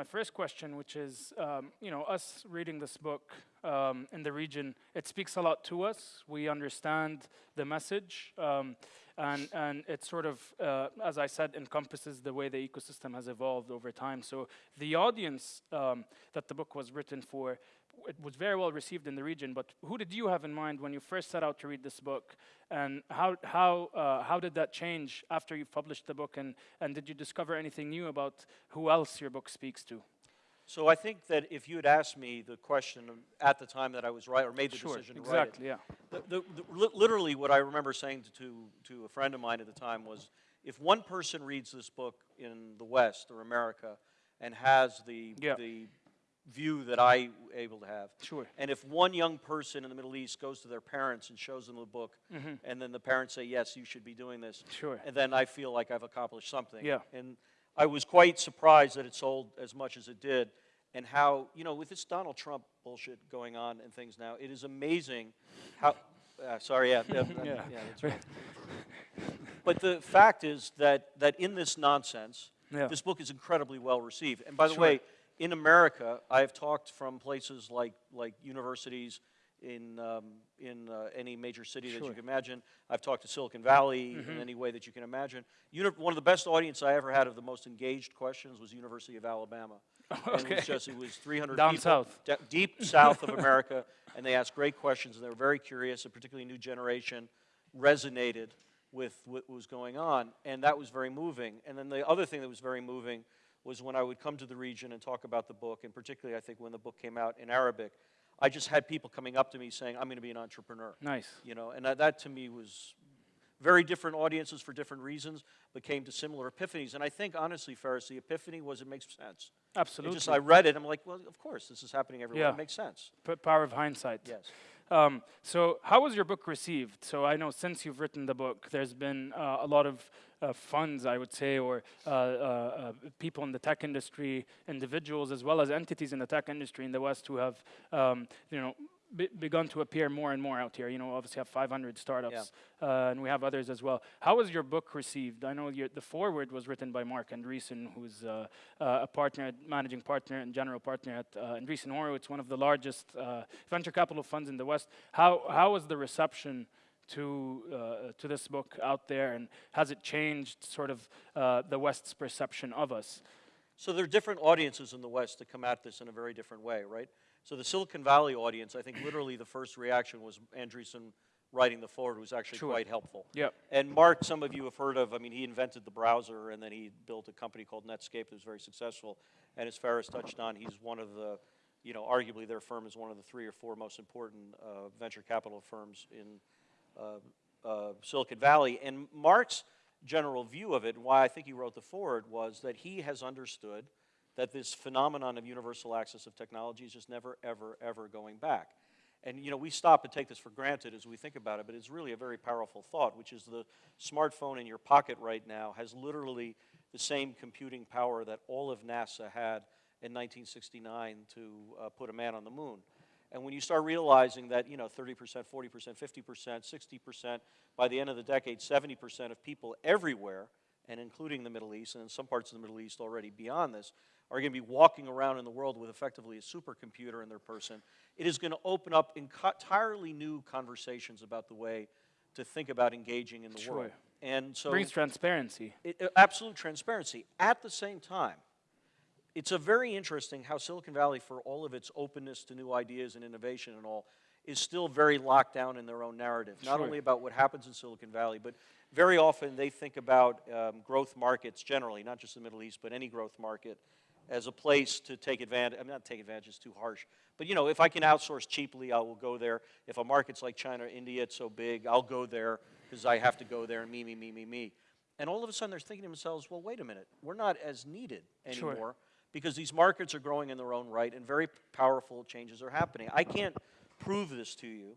my first question, which is, um, you know, us reading this book um, in the region, it speaks a lot to us. We understand the message, um, and and it sort of, uh, as I said, encompasses the way the ecosystem has evolved over time. So the audience um, that the book was written for it was very well received in the region, but who did you have in mind when you first set out to read this book? And how, how, uh, how did that change after you published the book? And, and did you discover anything new about who else your book speaks to? So I think that if you had asked me the question at the time that I was right or made the sure, decision to exactly, write it, yeah. The, the, the, literally what I remember saying to, to a friend of mine at the time was, if one person reads this book in the West or America and has the, yeah. the view that I able to have. Sure. And if one young person in the Middle East goes to their parents and shows them the book, mm -hmm. and then the parents say, yes, you should be doing this, sure. and then I feel like I've accomplished something. Yeah. And I was quite surprised that it sold as much as it did, and how, you know, with this Donald Trump bullshit going on and things now, it is amazing how, uh, sorry, yeah, yeah, yeah. yeah that's right. but the fact is that, that in this nonsense, yeah. this book is incredibly well received. And by the sure. way, in America, I've talked from places like, like universities in, um, in uh, any major city sure. that you can imagine. I've talked to Silicon Valley mm -hmm. in Mm-hmm. any way that you can imagine. Uni one of the best audience I ever had of the most engaged questions was University of Alabama. okay. And it was just, it was 300 Down people, south. deep south of America, and they asked great questions, and they were very curious, and particularly new generation resonated with what was going on, and that was very moving. And then the other thing that was very moving was when I would come to the region and talk about the book, and particularly I think when the book came out in Arabic, I just had people coming up to me saying, I'm going to be an entrepreneur. Nice. You know, and that, that to me was very different audiences for different reasons, but came to similar epiphanies. And I think, honestly, Fares, the epiphany was it makes sense. Absolutely. It just I read it, I'm like, well, of course, this is happening everywhere. Yeah. It makes sense. P power of hindsight. Yes. Um, so how was your book received? So I know since you've written the book, there's been uh, a lot of uh, funds, I would say, or uh, uh, uh people in the tech industry, individuals as well as entities in the tech industry in the West who have, um, you know, be begun to appear more and more out here. You know, obviously have 500 startups, yeah. uh, and we have others as well. How was your book received? I know the foreword was written by Marc Andreessen, who's uh, uh, a partner, managing partner and general partner at uh, Andreessen Horowitz, one of the largest uh, venture capital funds in the West. How, how was the reception to, uh, to this book out there, and has it changed sort of uh, the West's perception of us? So there are different audiences in the West that come at this in a very different way, right? So the Silicon Valley audience, I think literally the first reaction was Andreessen writing the foreword was actually sure. quite helpful. Yep. And Mark, some of you have heard of, I mean, he invented the browser and then he built a company called Netscape that was very successful. And as Fares touched on, he's one of the, you know, arguably their firm is one of the three or four most important uh, venture capital firms in uh, uh, Silicon Valley. And Mark's general view of it, and why I think he wrote the foreword, was that he has understood – that this phenomenon of universal access of technology is just never, ever, ever going back. And you know, we stop and take this for granted as we think about it, but it's really a very powerful thought, which is the smartphone in your pocket right now has literally the same computing power that all of NASA had in 1969 to uh, put a man on the moon. And when you start realizing that, you know, 30%, 40%, 50%, 60%, by the end of the decade, 70% of people everywhere, and including the Middle East, and in some parts of the Middle East already beyond this, are going to be walking around in the world with effectively a supercomputer in their person, it is going to open up entirely new conversations about the way to think about engaging in the sure. world. And so brings transparency. It, uh, absolute transparency. At the same time, it's a very interesting how Silicon Valley, for all of its openness to new ideas and innovation and all, is still very locked down in their own narrative. Not sure. only about what happens in Silicon Valley, but very often they think about um, growth markets generally, not just the Middle East, but any growth market, as a place to take advantage, I'm not take advantage, it's too harsh. But you know, if I can outsource cheaply, I will go there. If a market's like China or India, it's so big, I'll go there because I have to go there and me, me, me, me, me. And all of a sudden they're thinking to themselves, well, wait a minute, we're not as needed anymore sure. because these markets are growing in their own right and very powerful changes are happening. I can't prove this to you,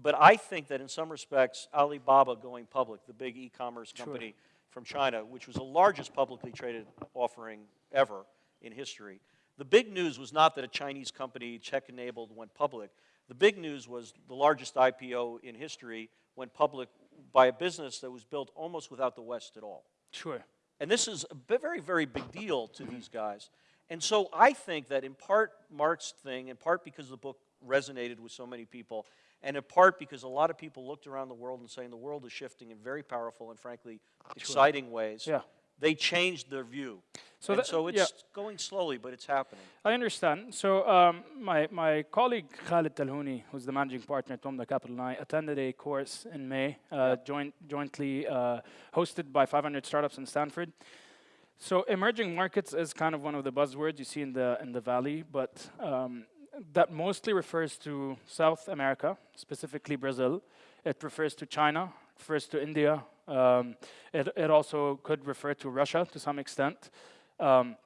but I think that in some respects, Alibaba going public, the big e-commerce company sure. from China, which was the largest publicly traded offering ever, in history. The big news was not that a Chinese company, tech-enabled, went public. The big news was the largest IPO in history went public by a business that was built almost without the West at all. Sure. And this is a very, very big deal to mm-hmm. these guys. And so I think that in part Mark's thing, in part because the book resonated with so many people, and in part because a lot of people looked around the world and saying the world is shifting in very powerful and frankly exciting ways. Yeah. They changed their view. So that- so it's yeah. going slowly, but it's happening. I understand. So um, my, my colleague Khaled Talhouni, who's the managing partner at Wamda Capital, and I attended a course in May, uh, joint, jointly uh, hosted by 500 startups in Stanford. So emerging markets is kind of one of the buzzwords you see in the in the valley, but um, that mostly refers to South America, specifically Brazil. It refers to China, refers to India. Um, it, it also could refer to Russia to some extent. Um,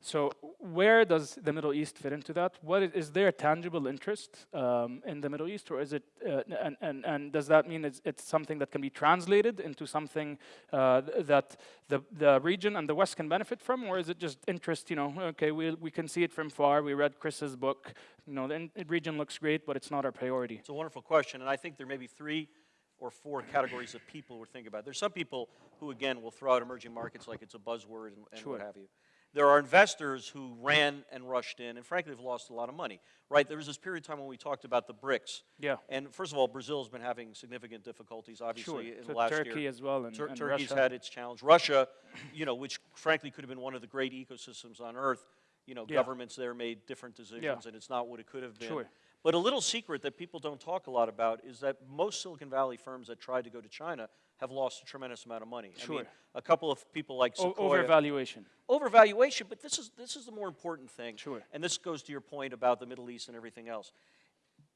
so where does the Middle East fit into that? What is, is there a tangible interest um, in the Middle East, or is it? Uh, and, and and does that mean it's, it's something that can be translated into something uh, that the the region and the West can benefit from, or is it just interest? You know, okay, we we can see it from far. We read Chris's book. You know, the region looks great, but it's not our priority. It's a wonderful question, and I think there may be three or four categories of people we're thinking about. There's some people who, again, will throw out emerging markets like it's a buzzword and, and Sure. what have you. There are investors who ran and rushed in and, frankly, have lost a lot of money. Right? There was this period of time when we talked about the BRICS. Yeah. And first of all, Brazil has been having significant difficulties, Sure. obviously, in So the last Turkey year. Turkey as well, and, Tur- and Turkey's Russia. had its challenge. Russia, you know, which frankly could have been one of the great ecosystems on earth, you know, Yeah. governments there made different decisions, and it's not what it could have been. Sure. But a little secret that people don't talk a lot about is that most Silicon Valley firms that tried to go to China have lost a tremendous amount of money. I mean, Sure. a couple of people like O- Sequoia, overvaluation. overvaluation, but this is this is the more important thing. Sure. And this goes to your point about the Middle East and everything else.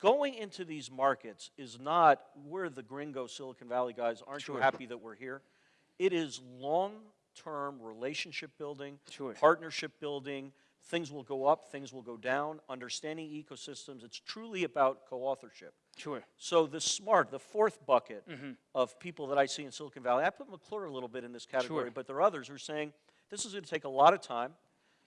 Going into these markets is not we're the gringo Silicon Valley guys. Aren't Sure. you happy that we're here? It is long-term relationship building, Sure. partnership building. Things will go up, things will go down. Understanding ecosystems. It's truly about co-authorship. Sure. So the smart, the fourth bucket Mm-hmm. of people that I see in Silicon Valley, I put McClure a little bit in this category, Sure. but there are others who are saying this is going to take a lot of time.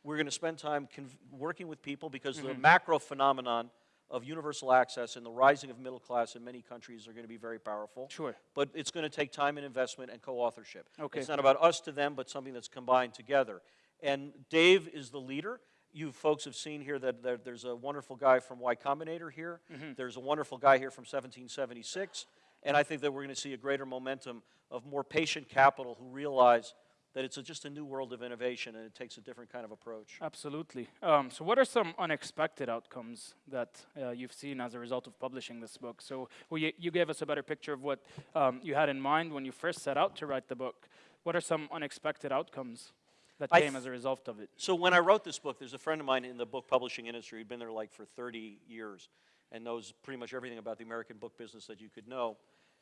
We're going to spend time working with people because Mm-hmm. the macro phenomenon of universal access and the rising of middle class in many countries are going to be very powerful. Sure. But it's going to take time and investment and co-authorship. Okay. It's not about us to them, but something that's combined together. And Dave is the leader. You folks have seen here that there- there's a wonderful guy from Y Combinator here. Mm-hmm. There's a wonderful guy here from 1776. And I think that we're going to see a greater momentum of more patient capital who realize that it's a, just a new world of innovation and it takes a different kind of approach. Absolutely. Um, so, what are some unexpected outcomes that uh, you've seen as a result of publishing this book? So, well, you, you gave us a better picture of what um, you had in mind when you first set out to write the book. What are some unexpected outcomes that I came as a result of it? So when I wrote this book, there's a friend of mine in the book publishing industry who'd been there like for 30 years and knows pretty much everything about the American book business that you could know.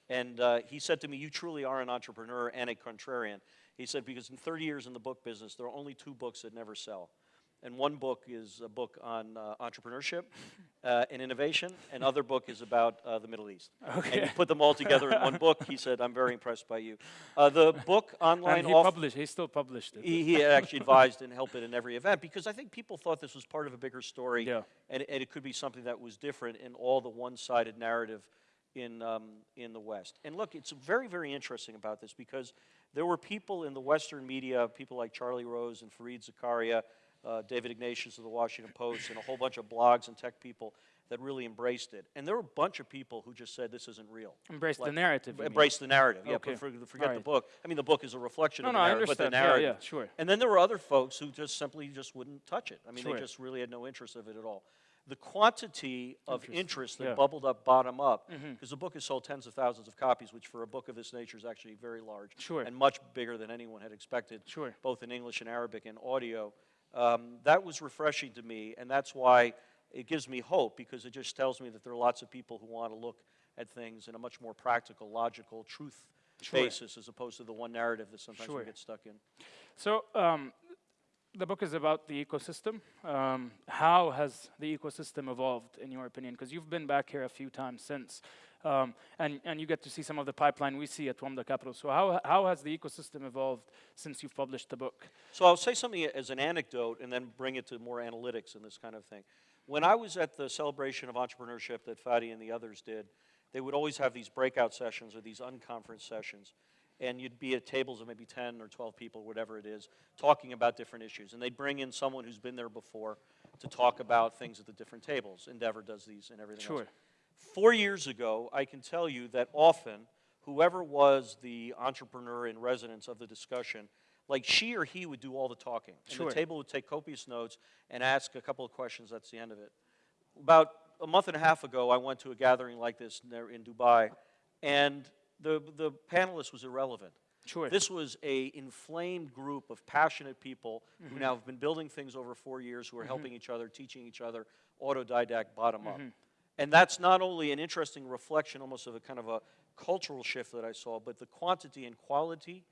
And uh, he said to me, You truly are an entrepreneur and a contrarian. He said, Because in 30 years in the book business, there are only two books that never sell. And one book is a book on uh, entrepreneurship uh, and innovation, and other book is about uh, the Middle East. Okay. And you put them all together in one book. He said, I'm very impressed by you. Uh, the book online And he off- published. He still published it. he, he actually advised and helped it in every event because I think people thought this was part of a bigger story Yeah. and, and it could be something that was different in all the one-sided narrative in, um, in the West. And look, it's very, very interesting about this because there were people in the Western media, people like Charlie Rose and Fareed Zakaria, uh, David Ignatius of the Washington Post, and a whole bunch of blogs and tech people that really embraced it. And there were a bunch of people who just said this isn't real. Embrace the narrative. mean. Embrace the narrative. Yeah, Okay. for, forget the book. I mean, the book is a reflection No, of no, the I narrative, but the understand. Yeah, yeah, sure. And then there were other folks who just simply just wouldn't touch it. I mean, Sure. they just really had no interest of it at all. The quantity of interest that Yeah. Mm-hmm. bubbled up bottom up, because the book has sold tens of thousands of copies, which for a book of this nature is actually very large Sure. and much bigger than anyone had expected, Sure. both in English and Arabic and audio. Um, that was refreshing to me, and that's why it gives me hope because it just tells me that there are lots of people who want to look at things in a much more practical, logical, truth Sure. basis as opposed to the one narrative that sometimes Sure. we get stuck in. So, um, the book is about the ecosystem. Um, how has the ecosystem evolved, in your opinion? Because you've been back here a few times since, um, and, and you get to see some of the pipeline we see at Wamda Capital. So, how, how has the ecosystem evolved since you've published the book? So I'll say something as an anecdote and then bring it to more analytics and this kind of thing. When I was at the celebration of entrepreneurship that Fadi and the others did, they would always have these breakout sessions or these unconference sessions. and you'd be at tables of maybe 10 or 12 people, whatever it is, talking about different issues. And they'd bring in someone who's been there before to talk about things at the different tables. Endeavor does these and everything else. Four years ago, I can tell you that often, whoever was the entrepreneur in residence of the discussion, like she or he would do all the talking. And Sure. the table would take copious notes and ask a couple of questions. That's the end of it. About a month and a half ago, I went to a gathering like this there in Dubai, and the, the panelist was irrelevant. Sure. This was a inflamed group of passionate people Mm-hmm. who now have been building things over four years, who are helping each other, teaching each other, autodidact, bottom up. And that's not only an interesting reflection, almost of a kind of a cultural shift that I saw, but the quantity and quality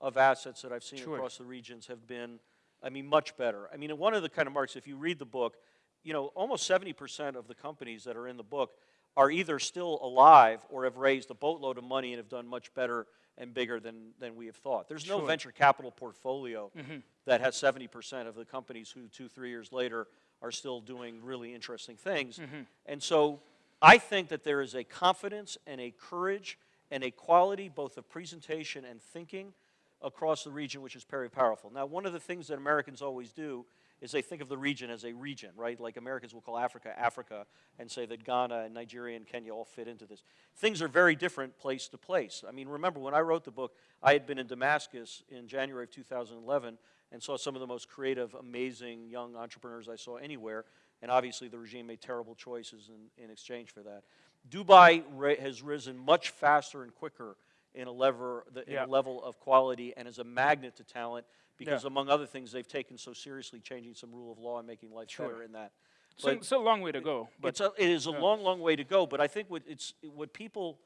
of assets that I've seen Sure. across the regions have been, I mean, much better. I mean, one of the kind of marks, if you read the book, you know, almost 70% of the companies that are in the book are either still alive or have raised a boatload of money and have done much better and bigger than, than we have thought. There's no Sure. venture capital portfolio mm-hmm. that has 70% of the companies who two, three years later are still doing really interesting things. Mm-hmm. And so I think that there is a confidence and a courage and a quality both of presentation and thinking across the region which is very powerful. Now, one of the things that Americans always do is they think of the region as a region, right? Like Americans will call Africa Africa and say that Ghana and Nigeria and Kenya all fit into this. Things are very different place to place. I mean, remember when I wrote the book, I had been in Damascus in January of 2011 and saw some of the most creative, amazing young entrepreneurs I saw anywhere. And obviously, the regime made terrible choices in, in exchange for that. Dubai ra- has risen much faster and quicker in a, lever, the, in a level of quality and is a magnet to talent because, Yeah. among other things, they've taken so seriously changing some rule of law and making life Sure. better in that. so it's a long way to go. But it's a, it is a yeah. long, long way to go. But I think what it's what people.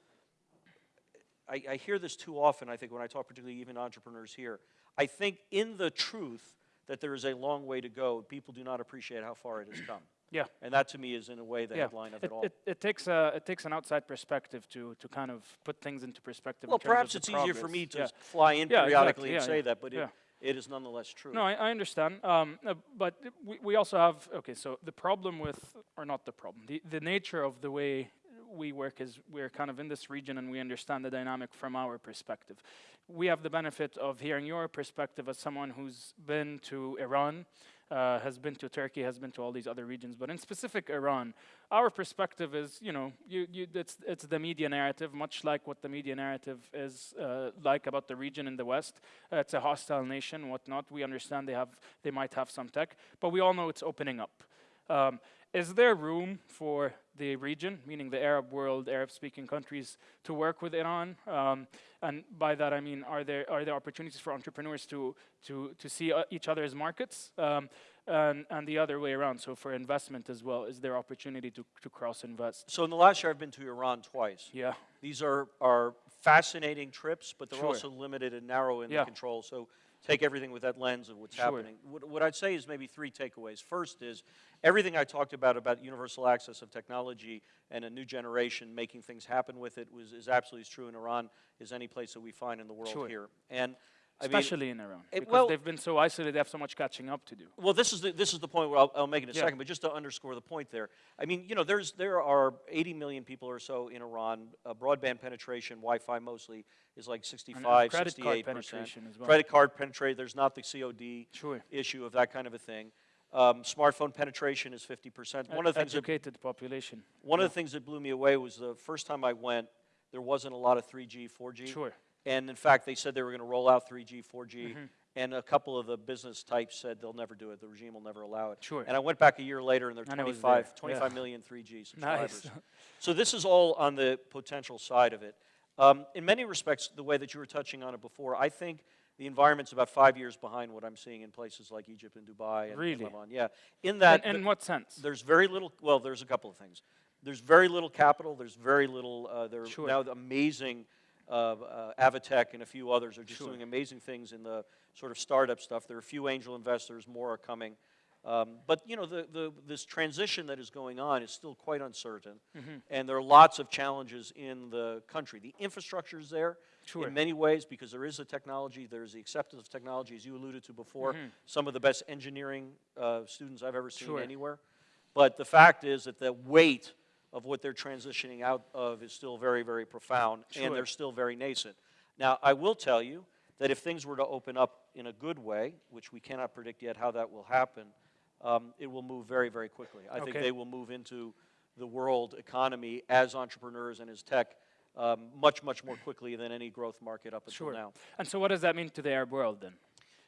I, I hear this too often. I think when I talk, particularly even entrepreneurs here, I think in the truth that there is a long way to go. People do not appreciate how far it has come, yeah. and that to me is in a way the yeah. headline of it, it, all. it, it takes a it takes an outside perspective to to kind of put things into perspective. in well, terms perhaps it's easier for me to Yeah. fly in Yeah, periodically exactly. and say that, but it, it is nonetheless true. No, I, I understand. Um, uh, but we, we also have, okay, so the problem with, or not the problem, the, the nature of the way we work is we're kind of in this region and we understand the dynamic from our perspective. We have the benefit of hearing your perspective as someone who's been to Iran, uh, has been to Turkey, has been to all these other regions, but in specific Iran, our perspective is, you know, you, you, it's, it's the media narrative, much like what the media narrative is uh, like about the region in the West. Uh, it's a hostile nation, whatnot. We understand they have, they might have some tech, but we all know it's opening up. Um, is there room for the region, meaning the Arab world, Arab-speaking countries, to work with Iran? Um, and by that I mean, are there are there opportunities for entrepreneurs to to to see uh, each other's markets, um, and and the other way around? So for investment as well, is there opportunity to to cross invest? So in the last year, I've been to Iran twice. Yeah, These are, are fascinating trips, but they're Sure. also limited and narrow in Yeah. the control. So take everything with that lens of what's Sure. happening. What, what I'd say is maybe three takeaways. First is everything I talked about about universal access of technology and a new generation making things happen with it was is absolutely as true in Iran as any place that we find in the world Sure. here. And I mean, especially in Iran, it- because well- they've been so isolated, they have so much catching up to do. well, this is the, this is the point where I'll, I'll make it in a Yeah. second, but just to underscore the point there. I mean, you know, there's there are 80 million people or so in Iran. Uh, broadband penetration, Wi-Fi mostly, is like And- 65, and credit 68 card penetration as well. Credit card penetration. There's not the COD Sure. issue of that kind of a thing. Um, smartphone penetration is 50 percent. One of the things that educated population. one of the things that blew me away was the first time I went, there wasn't a lot of 3G, 4G. Sure. And in fact, they said they were going to roll out 3G, 4G, Mm-hmm. and a couple of the business types said they'll never do it. The regime will never allow it. Sure. And I went back a year later, and are 25, there, 25 yeah. million 3G subscribers. Nice. So this is all on the potential side of it. Um, in many respects, the way that you were touching on it before, I think the environment's about five years behind what I'm seeing in places like Egypt and Dubai and, and Really? Lebanon. Yeah. In that, in, in what sense? there's very little. Well, there's a couple of things. There's very little capital. There's very little. Uh, there are Sure. now amazing. Uh, uh, Avatech and a few others are just Sure. doing amazing things in the sort of startup stuff. There are a few angel investors. More are coming. Um, but you know, the, the, this transition that is going on is still quite uncertain, Mm-hmm. and there are lots of challenges in the country. The infrastructure is there Sure. in many ways because there is a technology. There's the acceptance of technology, as you alluded to before. Some of the best engineering uh, students I've ever seen. Sure. anywhere. But the fact is that the weight of what they're transitioning out of is still very, very profound, Sure. and they're still very nascent. Now, I will tell you that if things were to open up in a good way, which we cannot predict yet how that will happen, um, it will move very, very quickly. I think they will move into the world economy as entrepreneurs and as tech um, much, much more quickly than any growth market up until Sure. now. And so, what does that mean to the Arab world then?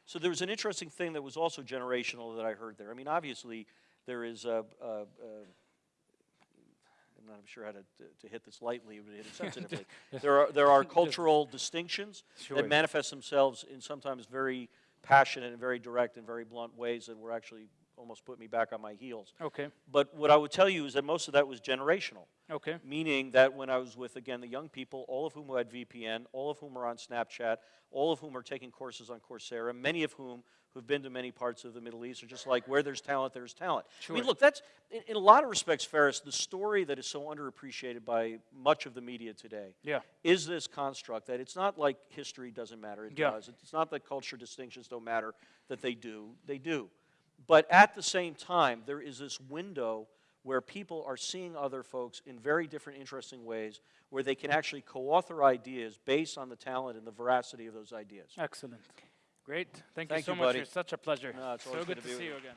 So there was an interesting thing that was also generational that I heard there. I mean, obviously, there is a, a, a I'm not sure how to, to, to hit this lightly but hit it sensitively. there are there are cultural distinctions Sure. that manifest themselves in sometimes very passionate and very direct and very blunt ways that were actually almost put me back on my heels. Okay. But what I would tell you is that most of that was generational Okay. meaning that when I was with, again, the young people, all of whom had VPN, all of whom are on Snapchat, all of whom are taking courses on Coursera, many of whom who've been to many parts of the Middle East are just like, where there's talent, there's talent. I mean, look, that's, in, in a lot of respects, Fares, the story that is so underappreciated by much of the media today Yeah. is this construct that it's not like history doesn't matter, it Yeah. does. It's not that culture distinctions don't matter, that they do, they do. But at the same time, there is this window where people are seeing other folks in very different, interesting ways, where they can actually co author ideas based on the talent and the veracity of those ideas. Excellent. Great. Thank, Thank you so you, much. buddy. It's such a pleasure. No, so good good to to see you again.